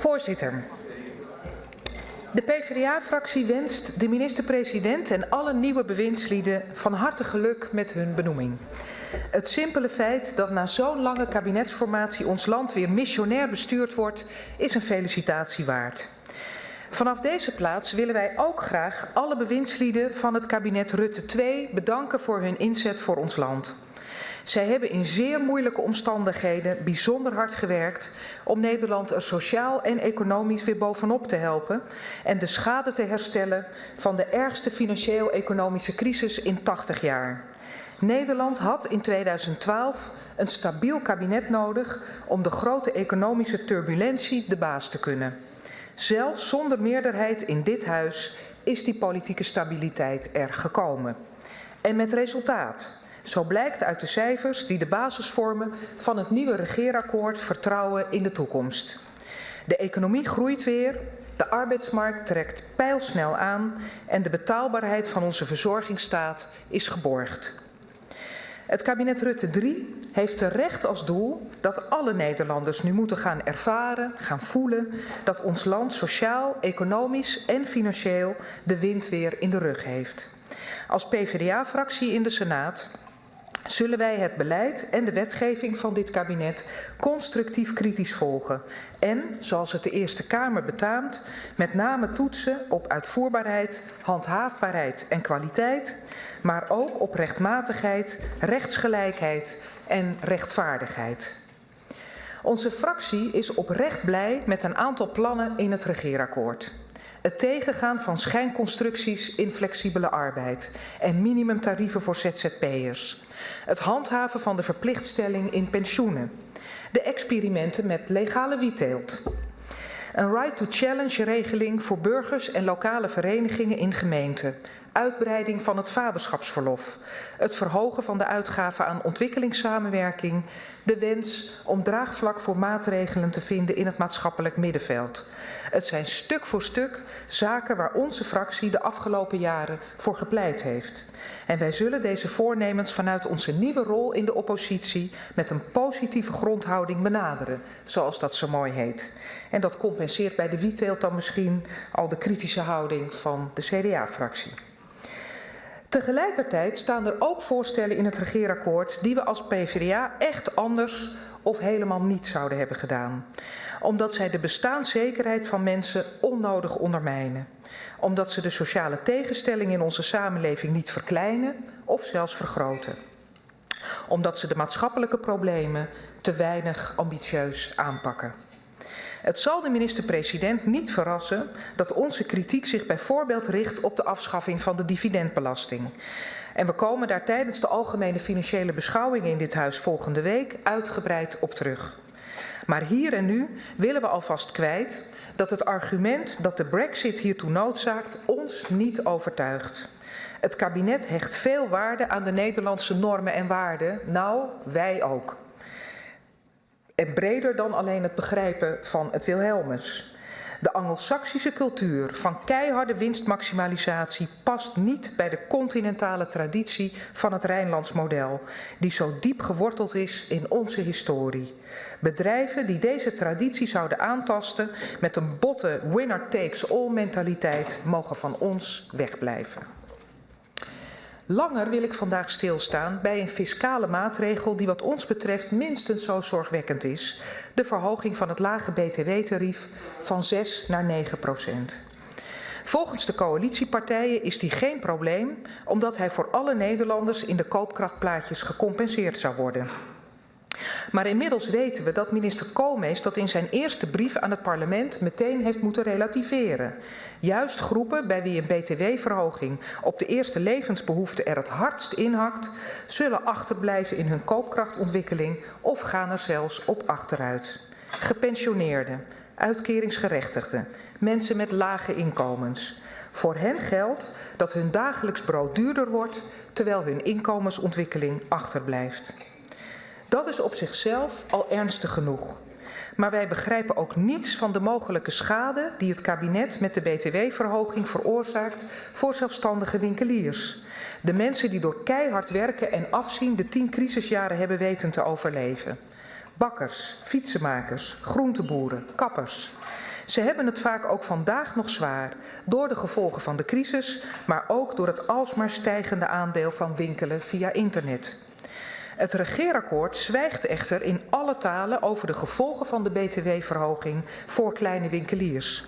Voorzitter. De PvdA-fractie wenst de minister-president en alle nieuwe bewindslieden van harte geluk met hun benoeming. Het simpele feit dat na zo'n lange kabinetsformatie ons land weer missionair bestuurd wordt, is een felicitatie waard. Vanaf deze plaats willen wij ook graag alle bewindslieden van het kabinet Rutte 2 bedanken voor hun inzet voor ons land. Zij hebben in zeer moeilijke omstandigheden bijzonder hard gewerkt om Nederland er sociaal en economisch weer bovenop te helpen en de schade te herstellen van de ergste financieel-economische crisis in 80 jaar. Nederland had in 2012 een stabiel kabinet nodig om de grote economische turbulentie de baas te kunnen. Zelfs zonder meerderheid in dit huis is die politieke stabiliteit er gekomen. En met resultaat. Zo blijkt uit de cijfers die de basis vormen van het nieuwe regeerakkoord Vertrouwen in de toekomst. De economie groeit weer, de arbeidsmarkt trekt pijlsnel aan en de betaalbaarheid van onze verzorgingsstaat is geborgd. Het kabinet Rutte 3 heeft terecht als doel dat alle Nederlanders nu moeten gaan ervaren, gaan voelen dat ons land sociaal, economisch en financieel de wind weer in de rug heeft. Als PvdA-fractie in de Senaat zullen wij het beleid en de wetgeving van dit kabinet constructief kritisch volgen. En, zoals het de Eerste Kamer betaamt, met name toetsen op uitvoerbaarheid, handhaafbaarheid en kwaliteit, maar ook op rechtmatigheid, rechtsgelijkheid en rechtvaardigheid. Onze fractie is oprecht blij met een aantal plannen in het regeerakkoord. Het tegengaan van schijnconstructies in flexibele arbeid en minimumtarieven voor ZZP'ers. Het handhaven van de verplichtstelling in pensioenen. De experimenten met legale wietteelt. Een right to challenge regeling voor burgers en lokale verenigingen in gemeenten uitbreiding van het vaderschapsverlof, het verhogen van de uitgaven aan ontwikkelingssamenwerking, de wens om draagvlak voor maatregelen te vinden in het maatschappelijk middenveld. Het zijn stuk voor stuk zaken waar onze fractie de afgelopen jaren voor gepleit heeft. En wij zullen deze voornemens vanuit onze nieuwe rol in de oppositie met een positieve grondhouding benaderen, zoals dat zo mooi heet. En dat compenseert bij de wietteelt dan misschien al de kritische houding van de CDA-fractie. Tegelijkertijd staan er ook voorstellen in het regeerakkoord die we als PvdA echt anders of helemaal niet zouden hebben gedaan. Omdat zij de bestaanszekerheid van mensen onnodig ondermijnen. Omdat ze de sociale tegenstelling in onze samenleving niet verkleinen of zelfs vergroten. Omdat ze de maatschappelijke problemen te weinig ambitieus aanpakken. Het zal de minister-president niet verrassen dat onze kritiek zich bijvoorbeeld richt op de afschaffing van de dividendbelasting. En we komen daar tijdens de algemene financiële beschouwingen in dit huis volgende week uitgebreid op terug. Maar hier en nu willen we alvast kwijt dat het argument dat de brexit hiertoe noodzaakt ons niet overtuigt. Het kabinet hecht veel waarde aan de Nederlandse normen en waarden. Nou, wij ook. En breder dan alleen het begrijpen van het Wilhelmus. De Angelsaksische cultuur van keiharde winstmaximalisatie past niet bij de continentale traditie van het Rijnlands model, die zo diep geworteld is in onze historie. Bedrijven die deze traditie zouden aantasten met een botte winner takes all mentaliteit mogen van ons wegblijven. Langer wil ik vandaag stilstaan bij een fiscale maatregel die wat ons betreft minstens zo zorgwekkend is. De verhoging van het lage btw-tarief van 6 naar 9 procent. Volgens de coalitiepartijen is die geen probleem, omdat hij voor alle Nederlanders in de koopkrachtplaatjes gecompenseerd zou worden. Maar inmiddels weten we dat minister Koolmees dat in zijn eerste brief aan het parlement meteen heeft moeten relativeren. Juist groepen bij wie een btw-verhoging op de eerste levensbehoeften er het hardst inhakt, zullen achterblijven in hun koopkrachtontwikkeling of gaan er zelfs op achteruit. Gepensioneerden, uitkeringsgerechtigden, mensen met lage inkomens. Voor hen geldt dat hun dagelijks brood duurder wordt, terwijl hun inkomensontwikkeling achterblijft. Dat is op zichzelf al ernstig genoeg. Maar wij begrijpen ook niets van de mogelijke schade die het kabinet met de btw-verhoging veroorzaakt voor zelfstandige winkeliers. De mensen die door keihard werken en afzien de tien crisisjaren hebben weten te overleven. Bakkers, fietsenmakers, groenteboeren, kappers. Ze hebben het vaak ook vandaag nog zwaar, door de gevolgen van de crisis, maar ook door het alsmaar stijgende aandeel van winkelen via internet. Het regeerakkoord zwijgt echter in alle talen over de gevolgen van de btw-verhoging voor kleine winkeliers.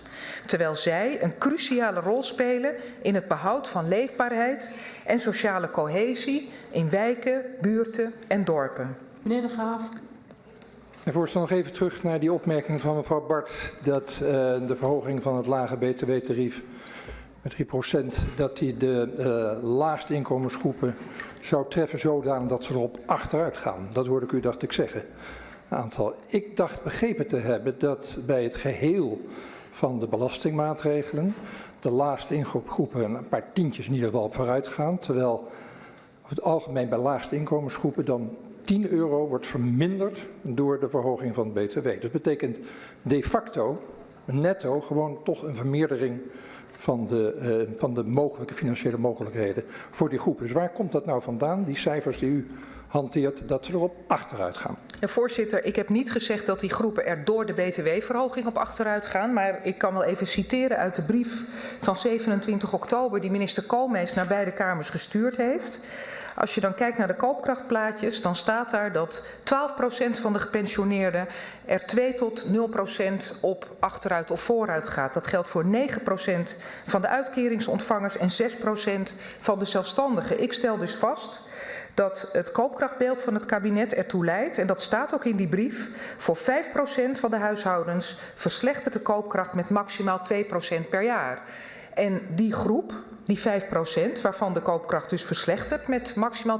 Terwijl zij een cruciale rol spelen in het behoud van leefbaarheid en sociale cohesie in wijken, buurten en dorpen. Meneer De Graaf. En voorstel nog even terug naar die opmerking van mevrouw Bart dat uh, de verhoging van het lage btw-tarief met 3% dat die de uh, laagste inkomensgroepen zou treffen zodanig dat ze erop achteruit gaan. Dat hoorde ik u, dacht ik, zeggen. Aantal. Ik dacht begrepen te hebben dat bij het geheel van de belastingmaatregelen de laagste inkomensgroepen een paar tientjes in ieder geval op vooruit gaan, terwijl het algemeen bij laagste inkomensgroepen dan 10 euro wordt verminderd door de verhoging van het btw. Dat betekent de facto, netto, gewoon toch een vermeerdering van de, uh, van de mogelijke financiële mogelijkheden voor die groepen. Dus waar komt dat nou vandaan, die cijfers die u hanteert, dat ze erop achteruit gaan? Voorzitter, ik heb niet gezegd dat die groepen er door de btw-verhoging op achteruit gaan, maar ik kan wel even citeren uit de brief van 27 oktober die minister Koolmees naar beide kamers gestuurd heeft. Als je dan kijkt naar de koopkrachtplaatjes, dan staat daar dat 12% van de gepensioneerden er 2 tot 0% op achteruit of vooruit gaat. Dat geldt voor 9% van de uitkeringsontvangers en 6% van de zelfstandigen. Ik stel dus vast dat het koopkrachtbeeld van het kabinet ertoe leidt, en dat staat ook in die brief, voor 5% van de huishoudens verslechtert de koopkracht met maximaal 2% per jaar. En die groep, die 5%, waarvan de koopkracht dus verslechtert met maximaal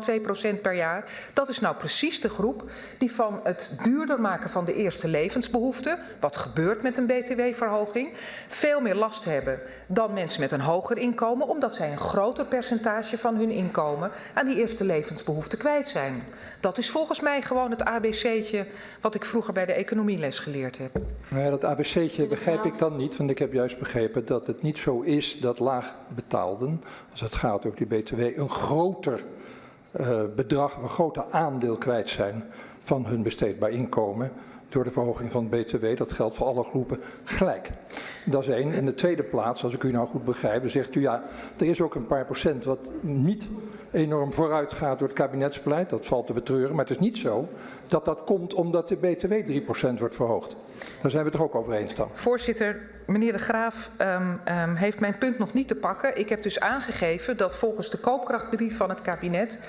2% per jaar, dat is nou precies de groep die van het duurder maken van de eerste levensbehoeften, wat gebeurt met een btw-verhoging, veel meer last hebben dan mensen met een hoger inkomen, omdat zij een groter percentage van hun inkomen aan die eerste levensbehoeften kwijt zijn. Dat is volgens mij gewoon het ABC'tje wat ik vroeger bij de economieles geleerd heb. Nou ja, dat ABC'tje begrijp ik dan niet, want ik heb juist begrepen dat het niet zo is dat laag als het gaat over die BTW, een groter uh, bedrag, een groter aandeel kwijt zijn van hun besteedbaar inkomen door de verhoging van het BTW. Dat geldt voor alle groepen gelijk. Dat is één. In de tweede plaats, als ik u nou goed begrijp, zegt u ja, er is ook een paar procent wat niet enorm vooruit gaat door het kabinetsbeleid. Dat valt te betreuren. Maar het is niet zo dat dat komt omdat de BTW 3% wordt verhoogd. Daar zijn we het toch ook over eens dan. Voorzitter, meneer De Graaf um, um, heeft mijn punt nog niet te pakken. Ik heb dus aangegeven dat volgens de koopkrachtbrief van het kabinet 5%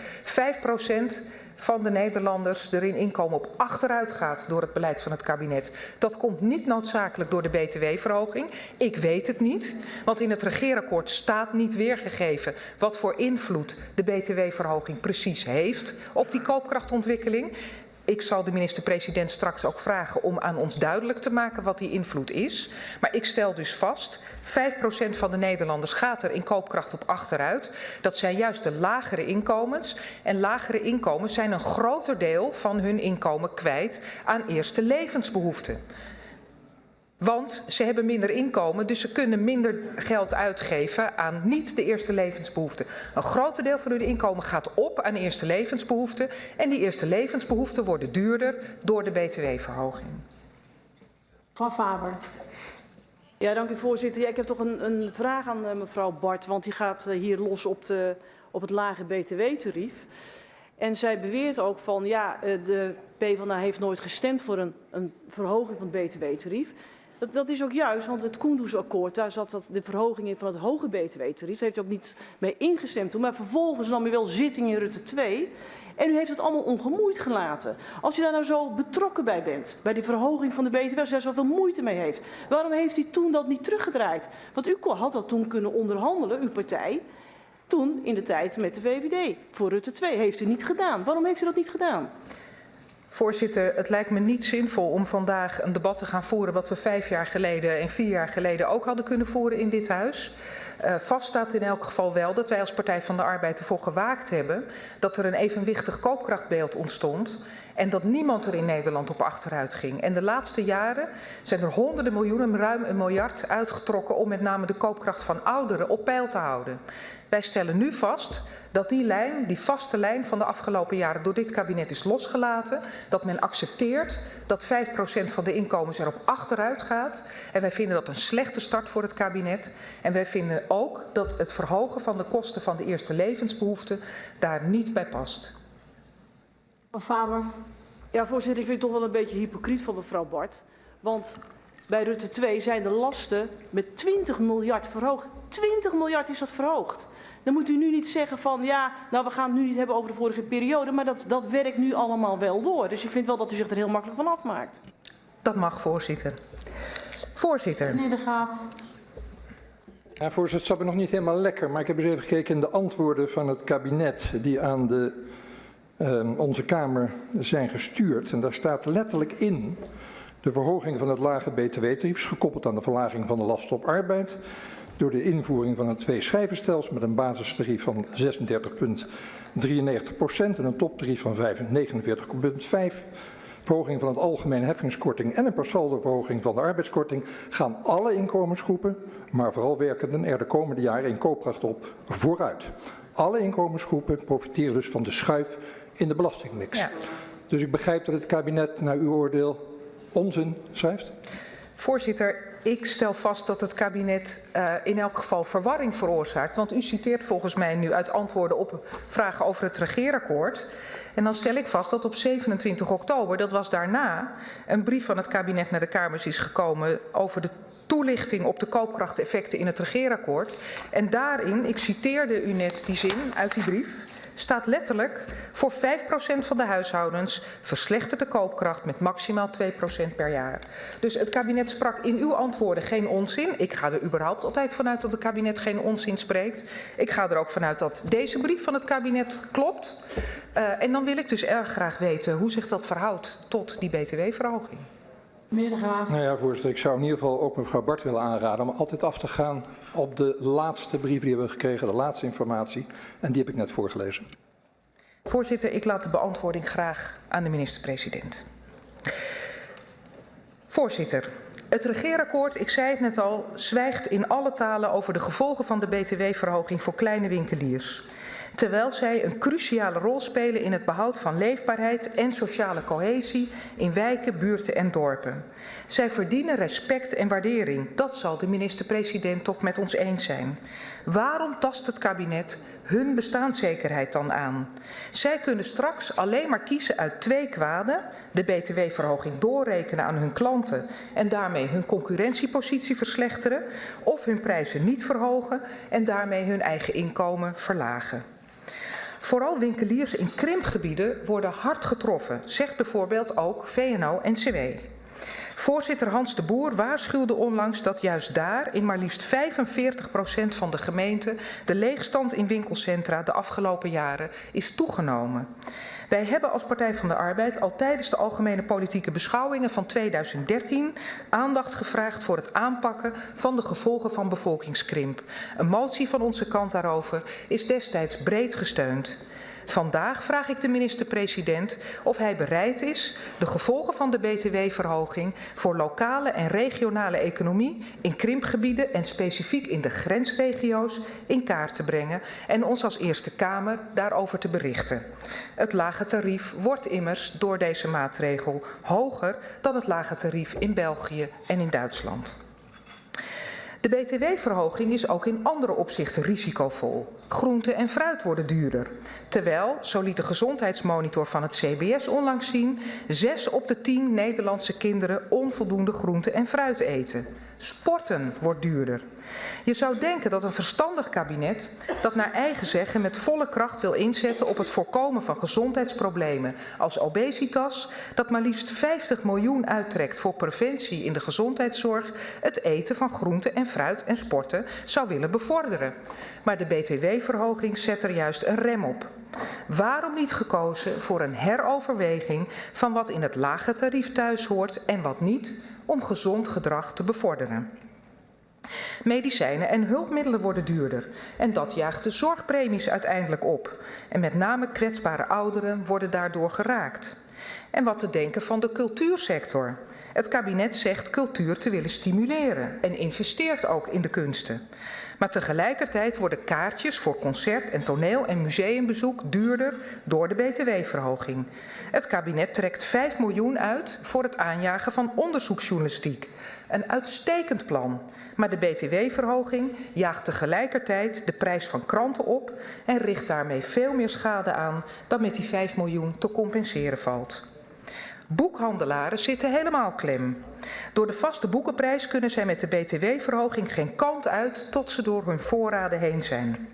van de Nederlanders erin inkomen op achteruit gaat door het beleid van het kabinet. Dat komt niet noodzakelijk door de btw-verhoging. Ik weet het niet, want in het regeerakkoord staat niet weergegeven wat voor invloed de btw-verhoging precies heeft op die koopkrachtontwikkeling. Ik zal de minister-president straks ook vragen om aan ons duidelijk te maken wat die invloed is. Maar ik stel dus vast, 5% van de Nederlanders gaat er in koopkracht op achteruit. Dat zijn juist de lagere inkomens. En lagere inkomens zijn een groter deel van hun inkomen kwijt aan eerste levensbehoeften. Want ze hebben minder inkomen, dus ze kunnen minder geld uitgeven aan niet de eerste levensbehoeften. Een groot deel van hun inkomen gaat op aan eerste levensbehoeften. En die eerste levensbehoeften worden duurder door de btw-verhoging. Van Faber. Ja, dank u voorzitter. Ja, ik heb toch een, een vraag aan uh, mevrouw Bart, want die gaat uh, hier los op, de, op het lage btw-tarief. En zij beweert ook van, ja, uh, de PvdA heeft nooit gestemd voor een, een verhoging van het btw-tarief. Dat, is ook juist, want het Koendersakkoord, daar zat dat de verhoging in van het hoge btw-tarief. Daar heeft u ook niet mee ingestemd toen. Maar vervolgens nam u wel zitting in Rutte 2. En u heeft het allemaal ongemoeid gelaten. Als u daar nou zo betrokken bij bent, bij die verhoging van de BTW, als u zoveel moeite mee heeft, waarom heeft u toen dat niet teruggedraaid? Want u had dat toen kunnen onderhandelen, uw partij, toen in de tijd met de VVD. Voor Rutte 2 heeft u niet gedaan. Waarom heeft u dat niet gedaan? Voorzitter, het lijkt me niet zinvol om vandaag een debat te gaan voeren wat we vijf jaar geleden en vier jaar geleden ook hadden kunnen voeren in dit huis. Uh, vast staat in elk geval wel dat wij als Partij van de Arbeid ervoor gewaakt hebben dat er een evenwichtig koopkrachtbeeld ontstond En dat niemand er in Nederland op achteruit ging. En de laatste jaren zijn er honderden miljoenen, ruim een miljard uitgetrokken om met name de koopkracht van ouderen op peil te houden. Wij stellen nu vast dat die lijn, die vaste lijn van de afgelopen jaren door dit kabinet is losgelaten. Dat men accepteert dat 5% van de inkomens erop achteruit gaat. En wij vinden dat een slechte start voor het kabinet. En wij vinden ook dat het verhogen van de kosten van de eerste levensbehoeften daar niet bij past. Mevrouw Faber. Ja, voorzitter, ik vind het toch wel een beetje hypocriet van mevrouw Bart. Want bij Rutte 2 zijn de lasten met 20 miljard verhoogd. 20 miljard is dat verhoogd. Dan moet u nu niet zeggen van ja, nou we gaan het nu niet hebben over de vorige periode, maar dat, dat werkt nu allemaal wel door. Dus ik vind wel dat u zich er heel makkelijk van afmaakt. Dat mag, voorzitter. Voorzitter. Meneer De Graaf. Ja, voorzitter, het zat me nog niet helemaal lekker, maar ik heb eens even gekeken in de antwoorden van het kabinet die aan de, uh, onze Kamer zijn gestuurd. En daar staat letterlijk in de verhoging van het lage btw-tarief, gekoppeld aan de verlaging van de lasten op arbeid, door de invoering van een twee-schijvenstelsel met een basistarief van 36,93 procent en een toptarief van 49,5% verhoging van het algemene heffingskorting en een per verhoging van de arbeidskorting gaan alle inkomensgroepen, maar vooral werkenden, er de komende jaren in koopkracht op vooruit. Alle inkomensgroepen profiteren dus van de schuif in de belastingmix. Ja. Dus ik begrijp dat het kabinet naar uw oordeel onzin schrijft? Voorzitter, ik stel vast dat het kabinet uh, in elk geval verwarring veroorzaakt. Want u citeert volgens mij nu uit antwoorden op vragen over het regeerakkoord. En dan stel ik vast dat op 27 oktober, dat was daarna, een brief van het kabinet naar de Kamers is gekomen over de toelichting op de koopkrachteffecten in het regeerakkoord. En daarin, ik citeerde u net die zin uit die brief staat letterlijk voor 5% van de huishoudens verslechtert de koopkracht met maximaal 2% per jaar. Dus het kabinet sprak in uw antwoorden geen onzin. Ik ga er überhaupt altijd vanuit dat het kabinet geen onzin spreekt. Ik ga er ook vanuit dat deze brief van het kabinet klopt. Uh, en dan wil ik dus erg graag weten hoe zich dat verhoudt tot die btw-verhoging. Meneer De Graaf. Nou ja, voorzitter, ik zou in ieder geval ook mevrouw Bart willen aanraden om altijd af te gaan op de laatste brief die we hebben gekregen, de laatste informatie. En die heb ik net voorgelezen. Voorzitter, ik laat de beantwoording graag aan de minister-president. Voorzitter, het regeerakkoord, ik zei het net al, zwijgt in alle talen over de gevolgen van de btw-verhoging voor kleine winkeliers terwijl zij een cruciale rol spelen in het behoud van leefbaarheid en sociale cohesie in wijken, buurten en dorpen. Zij verdienen respect en waardering. Dat zal de minister-president toch met ons eens zijn. Waarom tast het kabinet hun bestaanszekerheid dan aan? Zij kunnen straks alleen maar kiezen uit twee kwaden: de btw-verhoging doorrekenen aan hun klanten en daarmee hun concurrentiepositie verslechteren, of hun prijzen niet verhogen en daarmee hun eigen inkomen verlagen. Vooral winkeliers in krimpgebieden worden hard getroffen, zegt bijvoorbeeld ook VNO-NCW. Voorzitter Hans de Boer waarschuwde onlangs dat juist daar in maar liefst 45% van de gemeenten de leegstand in winkelcentra de afgelopen jaren is toegenomen. Wij hebben als Partij van de Arbeid al tijdens de algemene politieke beschouwingen van 2013 aandacht gevraagd voor het aanpakken van de gevolgen van bevolkingskrimp. Een motie van onze kant daarover is destijds breed gesteund. Vandaag vraag ik de minister-president of hij bereid is de gevolgen van de btw-verhoging voor lokale en regionale economie in krimpgebieden en specifiek in de grensregio's in kaart te brengen en ons als Eerste Kamer daarover te berichten. Het lage tarief wordt immers door deze maatregel hoger dan het lage tarief in België en in Duitsland. De btw-verhoging is ook in andere opzichten risicovol. Groente en fruit worden duurder. Terwijl, zo liet de gezondheidsmonitor van het CBS onlangs zien, zes op de tien Nederlandse kinderen onvoldoende groente en fruit eten. Sporten wordt duurder. Je zou denken dat een verstandig kabinet dat naar eigen zeggen met volle kracht wil inzetten op het voorkomen van gezondheidsproblemen als obesitas, dat maar liefst 50 miljoen uittrekt voor preventie in de gezondheidszorg, het eten van groente en fruit en sporten zou willen bevorderen. Maar de btw-verhoging zet er juist een rem op. Waarom niet gekozen voor een heroverweging van wat in het lage tarief thuis hoort en wat niet, om gezond gedrag te bevorderen? Medicijnen en hulpmiddelen worden duurder en dat jaagt de zorgpremies uiteindelijk op. En met name kwetsbare ouderen worden daardoor geraakt. En wat te denken van de cultuursector. Het kabinet zegt cultuur te willen stimuleren en investeert ook in de kunsten. Maar tegelijkertijd worden kaartjes voor concert- en toneel- en museumbezoek duurder door de btw-verhoging. Het kabinet trekt 5 miljoen uit voor het aanjagen van onderzoeksjournalistiek. Een uitstekend plan. Maar de btw-verhoging jaagt tegelijkertijd de prijs van kranten op en richt daarmee veel meer schade aan dan met die 5 miljoen te compenseren valt. Boekhandelaren zitten helemaal klem. Door de vaste boekenprijs kunnen zij met de btw-verhoging geen kant uit tot ze door hun voorraden heen zijn.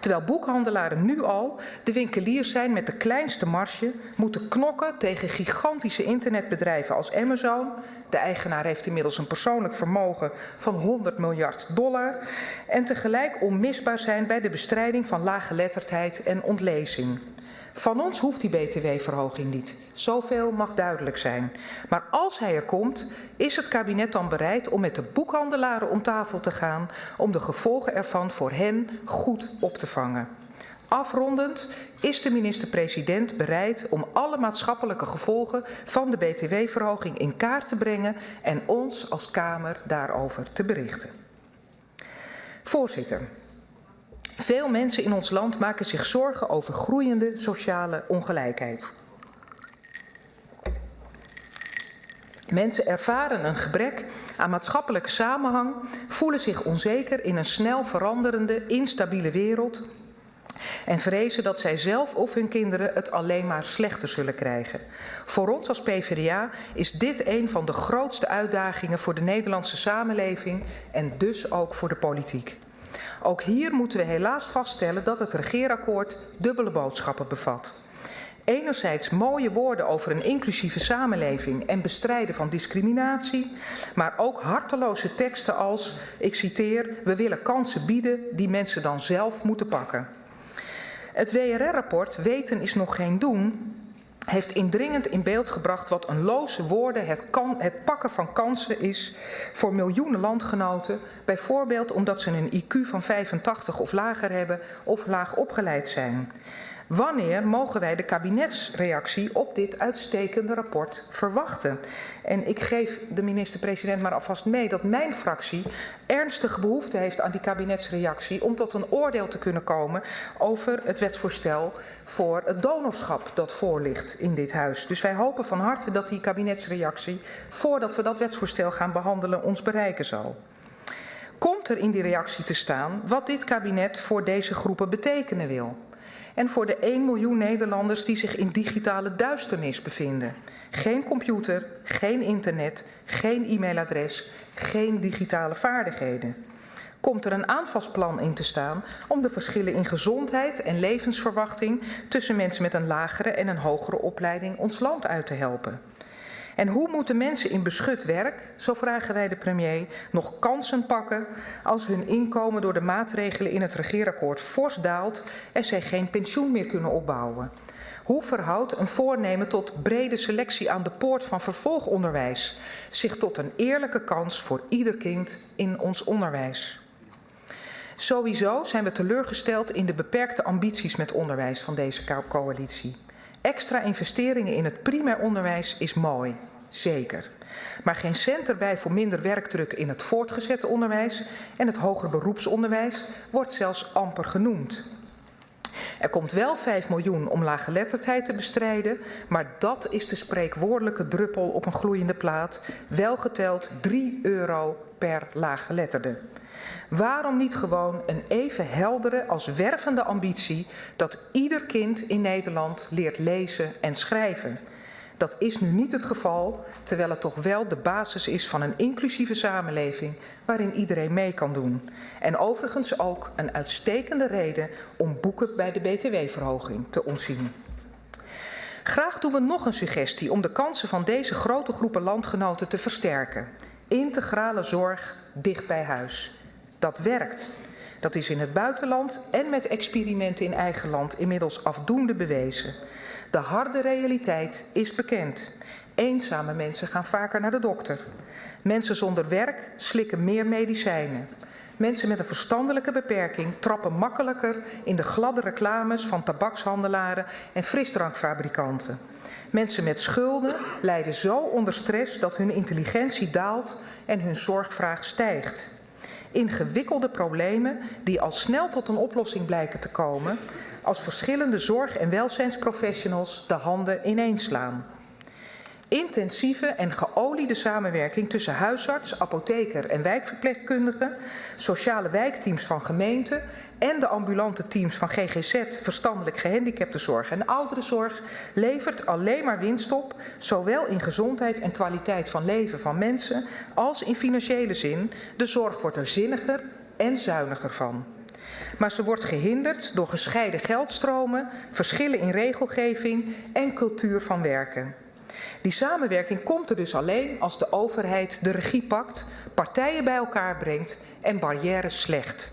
Terwijl boekhandelaren nu al de winkeliers zijn met de kleinste marge, moeten knokken tegen gigantische internetbedrijven als Amazon. De eigenaar heeft inmiddels een persoonlijk vermogen van 100 miljard dollar. En tegelijk onmisbaar zijn bij de bestrijding van laaggeletterdheid en ontlezing. Van ons hoeft die btw-verhoging niet. Zoveel mag duidelijk zijn. Maar als hij er komt, is het kabinet dan bereid om met de boekhandelaren om tafel te gaan om de gevolgen ervan voor hen goed op te vangen. Afrondend is de minister-president bereid om alle maatschappelijke gevolgen van de btw-verhoging in kaart te brengen en ons als Kamer daarover te berichten. Voorzitter, veel mensen in ons land maken zich zorgen over groeiende sociale ongelijkheid. Mensen ervaren een gebrek aan maatschappelijke samenhang, voelen zich onzeker in een snel veranderende, instabiele wereld en vrezen dat zij zelf of hun kinderen het alleen maar slechter zullen krijgen. Voor ons als PvdA is dit een van de grootste uitdagingen voor de Nederlandse samenleving en dus ook voor de politiek. Ook hier moeten we helaas vaststellen dat het regeerakkoord dubbele boodschappen bevat. Enerzijds mooie woorden over een inclusieve samenleving en bestrijden van discriminatie, maar ook harteloze teksten als, ik citeer, we willen kansen bieden die mensen dan zelf moeten pakken. Het WRR-rapport Weten is nog geen doen heeft indringend in beeld gebracht wat een loze woorden het, kan, het pakken van kansen is voor miljoenen landgenoten, bijvoorbeeld omdat ze een IQ van 85 of lager hebben of laag opgeleid zijn. Wanneer mogen wij de kabinetsreactie op dit uitstekende rapport verwachten? En ik geef de minister-president maar alvast mee dat mijn fractie ernstige behoefte heeft aan die kabinetsreactie om tot een oordeel te kunnen komen over het wetsvoorstel voor het donorschap dat voor ligt in dit huis. Dus wij hopen van harte dat die kabinetsreactie, voordat we dat wetsvoorstel gaan behandelen, ons bereiken zal. Komt er in die reactie te staan wat dit kabinet voor deze groepen betekenen wil? En voor de 1 miljoen Nederlanders die zich in digitale duisternis bevinden. Geen computer, geen internet, geen e-mailadres, geen digitale vaardigheden. Komt er een aanvalsplan in te staan om de verschillen in gezondheid en levensverwachting tussen mensen met een lagere en een hogere opleiding ons land uit te helpen? En hoe moeten mensen in beschut werk, zo vragen wij de premier, nog kansen pakken als hun inkomen door de maatregelen in het regeerakkoord fors daalt en zij geen pensioen meer kunnen opbouwen? Hoe verhoudt een voornemen tot brede selectie aan de poort van vervolgonderwijs zich tot een eerlijke kans voor ieder kind in ons onderwijs? Sowieso zijn we teleurgesteld in de beperkte ambities met onderwijs van deze coalitie. Extra investeringen in het primair onderwijs is mooi, zeker. Maar geen cent erbij voor minder werkdruk in het voortgezet onderwijs en het hoger beroepsonderwijs wordt zelfs amper genoemd. Er komt wel 5 miljoen om laaggeletterdheid te bestrijden, maar dat is de spreekwoordelijke druppel op een gloeiende plaat, wel geteld 3 euro per laaggeletterde. Waarom niet gewoon een even heldere als wervende ambitie dat ieder kind in Nederland leert lezen en schrijven? Dat is nu niet het geval, terwijl het toch wel de basis is van een inclusieve samenleving waarin iedereen mee kan doen. En overigens ook een uitstekende reden om boeken bij de btw-verhoging te ontzien. Graag doen we nog een suggestie om de kansen van deze grote groepen landgenoten te versterken. Integrale zorg dicht bij huis. Dat werkt. Dat is in het buitenland en met experimenten in eigen land inmiddels afdoende bewezen. De harde realiteit is bekend. Eenzame mensen gaan vaker naar de dokter. Mensen zonder werk slikken meer medicijnen. Mensen met een verstandelijke beperking trappen makkelijker in de gladde reclames van tabakshandelaren en frisdrankfabrikanten. Mensen met schulden lijden zo onder stress dat hun intelligentie daalt en hun zorgvraag stijgt. Ingewikkelde problemen die al snel tot een oplossing blijken te komen als verschillende zorg- en welzijnsprofessionals de handen ineenslaan. Intensieve en geoliede samenwerking tussen huisarts, apotheker en wijkverpleegkundige, sociale wijkteams van gemeenten en de ambulante teams van GGZ, verstandelijk gehandicaptenzorg en ouderenzorg levert alleen maar winst op, zowel in gezondheid en kwaliteit van leven van mensen als in financiële zin. De zorg wordt er zinniger en zuiniger van. Maar ze wordt gehinderd door gescheiden geldstromen, verschillen in regelgeving en cultuur van werken. Die samenwerking komt er dus alleen als de overheid de regie pakt, partijen bij elkaar brengt en barrières slecht.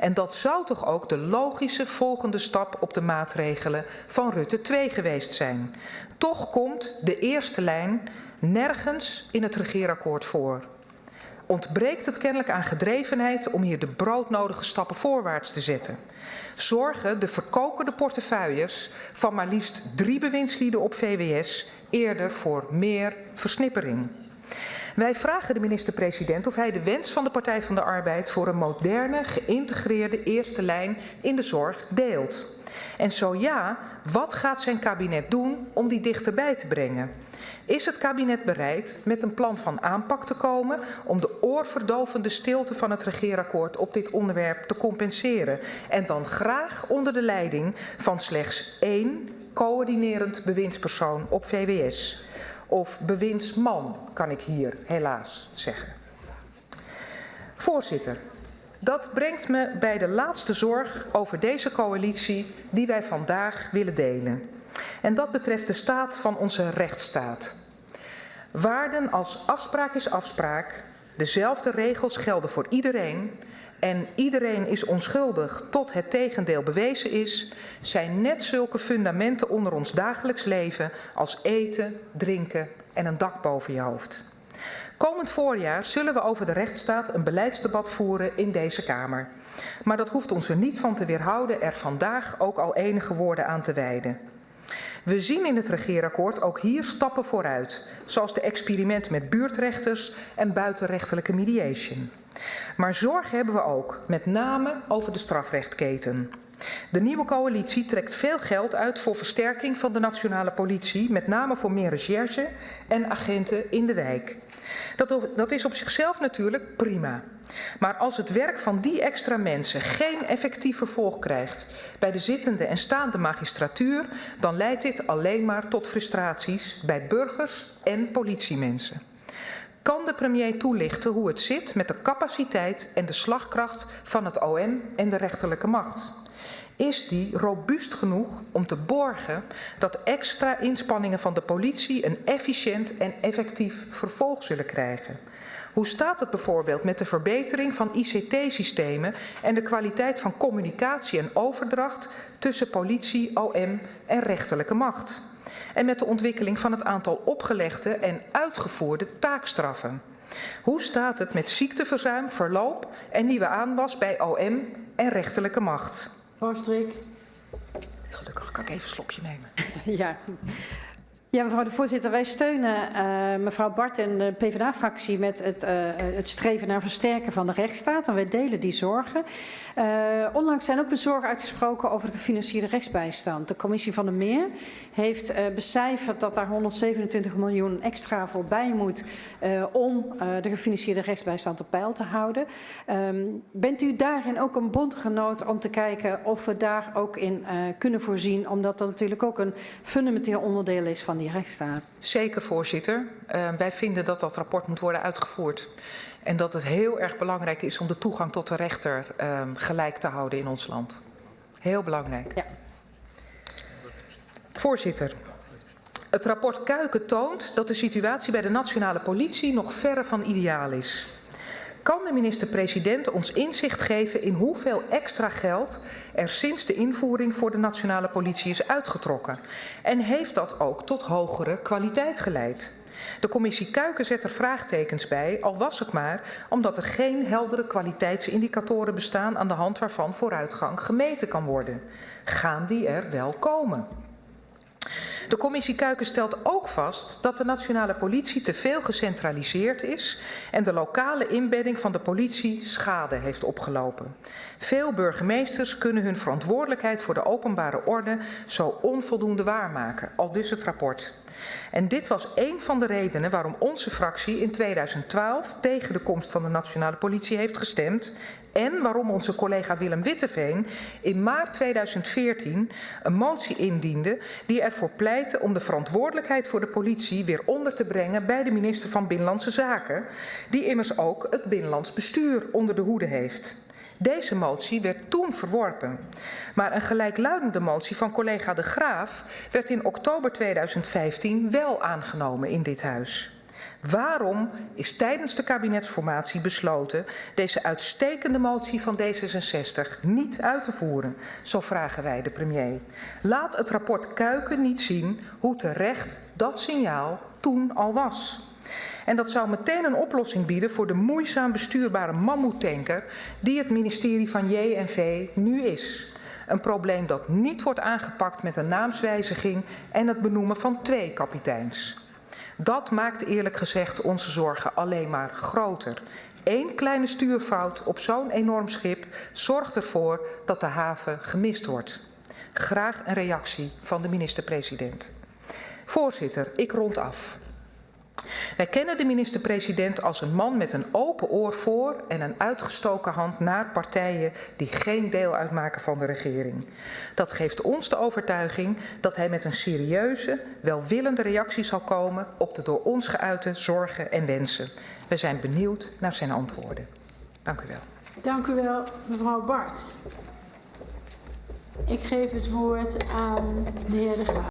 En dat zou toch ook de logische volgende stap op de maatregelen van Rutte 2 geweest zijn. Toch komt de eerste lijn nergens in het regeerakkoord voor. Ontbreekt het kennelijk aan gedrevenheid om hier de broodnodige stappen voorwaarts te zetten. Zorgen de verkokende portefeuilles van maar liefst drie bewindslieden op VWS eerder voor meer versnippering. Wij vragen de minister-president of hij de wens van de Partij van de Arbeid voor een moderne, geïntegreerde eerste lijn in de zorg deelt. En zo ja, wat gaat zijn kabinet doen om die dichterbij te brengen? Is het kabinet bereid met een plan van aanpak te komen om de oorverdovende stilte van het regeerakkoord op dit onderwerp te compenseren? En dan graag onder de leiding van slechts één coördinerend bewindspersoon op VWS. Of bewindsman, kan ik hier helaas zeggen. Voorzitter, dat brengt me bij de laatste zorg over deze coalitie die wij vandaag willen delen. En dat betreft de staat van onze rechtsstaat. Waarden als afspraak is afspraak, dezelfde regels gelden voor iedereen en iedereen is onschuldig tot het tegendeel bewezen is, zijn net zulke fundamenten onder ons dagelijks leven als eten, drinken en een dak boven je hoofd. Komend voorjaar zullen we over de rechtsstaat een beleidsdebat voeren in deze Kamer. Maar dat hoeft ons er niet van te weerhouden er vandaag ook al enige woorden aan te wijden. We zien in het regeerakkoord ook hier stappen vooruit, zoals de experimenten met buurtrechters en buitenrechtelijke mediation. Maar zorg hebben we ook, met name over de strafrechtketen. De nieuwe coalitie trekt veel geld uit voor versterking van de nationale politie, met name voor meer recherche en agenten in de wijk. Dat, dat is op zichzelf natuurlijk prima. Maar als het werk van die extra mensen geen effectief vervolg krijgt bij de zittende en staande magistratuur, dan leidt dit alleen maar tot frustraties bij burgers en politiemensen. Kan de premier toelichten hoe het zit met de capaciteit en de slagkracht van het OM en de rechterlijke macht? Is die robuust genoeg om te borgen dat extra inspanningen van de politie een efficiënt en effectief vervolg zullen krijgen? Hoe staat het bijvoorbeeld met de verbetering van ICT-systemen en de kwaliteit van communicatie en overdracht tussen politie, OM en rechterlijke macht? En met de ontwikkeling van het aantal opgelegde en uitgevoerde taakstraffen? Hoe staat het met ziekteverzuim, verloop en nieuwe aanwas bij OM en rechterlijke macht? Gelukkig kan ik even een slokje nemen. Ja. Ja, mevrouw de voorzitter, wij steunen uh, mevrouw Bart en de PvdA-fractie met het, uh, het, streven naar versterken van de rechtsstaat. En wij delen die zorgen. Uh, onlangs zijn ook bezorgen uitgesproken over de gefinancierde rechtsbijstand. De commissie van de Meer heeft becijferd dat daar 127 miljoen extra voorbij moet om de gefinancierde rechtsbijstand op peil te houden. Um, bent u daarin ook een bondgenoot om te kijken of we daar ook in kunnen voorzien? Omdat dat natuurlijk ook een fundamenteel onderdeel is van die die rechtsstaat. Zeker, voorzitter. Uh, wij vinden dat dat rapport moet worden uitgevoerd. En dat het heel erg belangrijk is om de toegang tot de rechter uh, gelijk te houden in ons land. Heel belangrijk. Ja. Voorzitter. Het rapport Kuiken toont dat de situatie bij de nationale politie nog verre van ideaal is. Kan de minister-president ons inzicht geven in hoeveel extra geld er sinds de invoering voor de nationale politie is uitgetrokken? En heeft dat ook tot hogere kwaliteit geleid? De commissie Kuiken zet er vraagtekens bij, al was het maar omdat er geen heldere kwaliteitsindicatoren bestaan aan de hand waarvan vooruitgang gemeten kan worden. Gaan die er wel komen? De commissie Kuiken stelt ook vast dat de nationale politie te veel gecentraliseerd is en de lokale inbedding van de politie schade heeft opgelopen. Veel burgemeesters kunnen hun verantwoordelijkheid voor de openbare orde zo onvoldoende waarmaken, al dus het rapport. En dit was een van de redenen waarom onze fractie in 2012 tegen de komst van de nationale politie heeft gestemd en waarom onze collega Willem Witteveen in maart 2014 een motie indiende die ervoor pleitte om de verantwoordelijkheid voor de politie weer onder te brengen bij de minister van Binnenlandse Zaken, die immers ook het binnenlands bestuur onder de hoede heeft. Deze motie werd toen verworpen. Maar een gelijkluidende motie van collega De Graaf werd in oktober 2015 wel aangenomen in dit huis. Waarom is tijdens de kabinetsformatie besloten deze uitstekende motie van D66 niet uit te voeren? Zo vragen wij de premier. Laat het rapport Kuiken niet zien hoe terecht dat signaal toen al was. En dat zou meteen een oplossing bieden voor de moeizaam bestuurbare mammoetanker die het ministerie van JNV nu is. Een probleem dat niet wordt aangepakt met een naamswijziging en het benoemen van twee kapiteins. Dat maakt eerlijk gezegd onze zorgen alleen maar groter. Eén kleine stuurfout op zo'n enorm schip zorgt ervoor dat de haven gemist wordt. Graag een reactie van de minister-president. Voorzitter, ik rond af. Wij kennen de minister-president als een man met een open oor voor en een uitgestoken hand naar partijen die geen deel uitmaken van de regering. Dat geeft ons de overtuiging dat hij met een serieuze, welwillende reactie zal komen op de door ons geuite zorgen en wensen. We zijn benieuwd naar zijn antwoorden. Dank u wel. Dank u wel, mevrouw Bart. Ik geef het woord aan de heer De Graaf.